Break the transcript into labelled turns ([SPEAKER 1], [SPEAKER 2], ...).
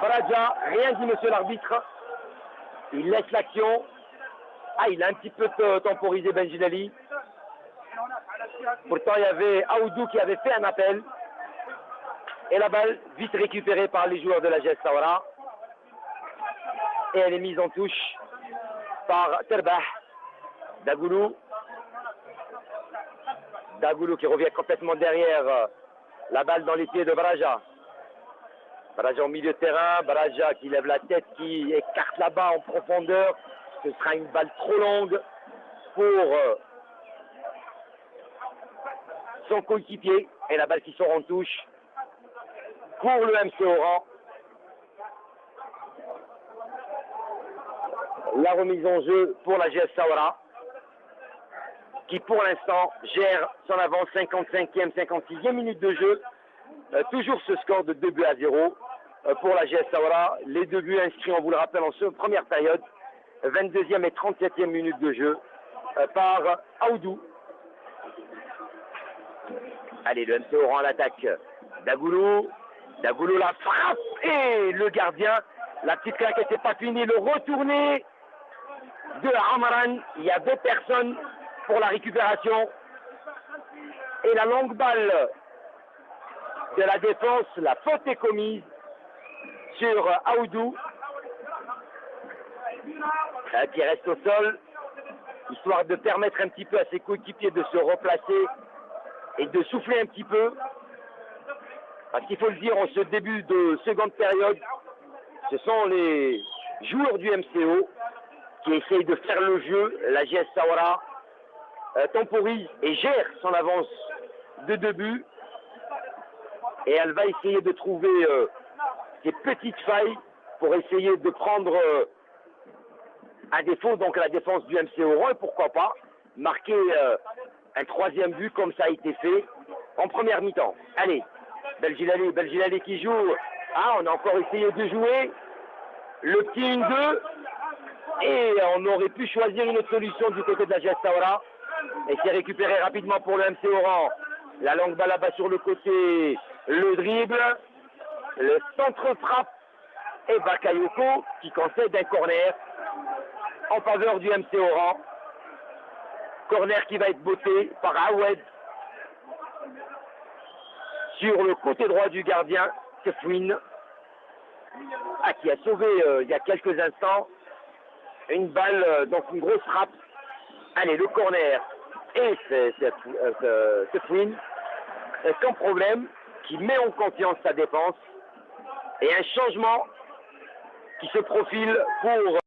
[SPEAKER 1] Baraja. Rien dit monsieur l'arbitre. Il laisse l'action. Ah, il a un petit peu temporisé Benjinali. Pourtant, il y avait Aoudou qui avait fait un appel. Et la balle, vite récupérée par les joueurs de la GS. Et elle est mise en touche par Terbah. Dagoulou. Dagoulou qui revient complètement derrière euh, la balle dans les pieds de Baraja. Baraja au milieu de terrain, Baraja qui lève la tête, qui écarte là-bas en profondeur. Ce sera une balle trop longue pour euh, son coéquipier. Et la balle qui sort en touche pour le MC Oran. La remise en jeu pour la GS Sawara qui pour l'instant gère son avance 55e, 56e minute de jeu. Euh, toujours ce score de 2 buts à 0 euh, pour la GS Sawara. Les deux buts inscrits, on vous le rappelle, en première période, 22e et 37e minute de jeu euh, par Aoudou. Allez, le MC Oran à l'attaque. Dagoulou. Dagoulou la frappe et le gardien. La petite claque n'était pas finie. Le retourné de Amaran. Il y a deux personnes pour la récupération. Et la longue balle de la défense, la faute est commise sur Aoudou, euh, qui reste au sol, histoire de permettre un petit peu à ses coéquipiers de se replacer et de souffler un petit peu. Parce qu'il faut le dire, en ce début de seconde période, ce sont les joueurs du MCO qui essayent de faire le jeu. La GS Sawara euh, temporise et gère son avance de deux buts. Et elle va essayer de trouver euh, des petites failles pour essayer de prendre euh, un défaut, donc la défense du MC Oran, et pourquoi pas marquer un troisième but comme ça a été fait en première mi-temps. Allez, Belgilali, Belgilali qui joue. Ah, on a encore essayé de jouer le petit 1-2 et on aurait pu choisir une autre solution du côté de la Gestaura et c'est récupéré rapidement pour le MC Oran. La longue balle là-bas sur le côté, le dribble, le centre frappe et Bakayoko qui concède un corner en faveur du MC Oran. Corner qui va être botté par Awed sur le côté droit du gardien, Kefwin, ah, qui a sauvé euh, il y a quelques instants une balle, euh, donc une grosse frappe. Allez, le corner et c'est Fouine, sans problème, qui met en confiance sa défense et un changement qui se profile pour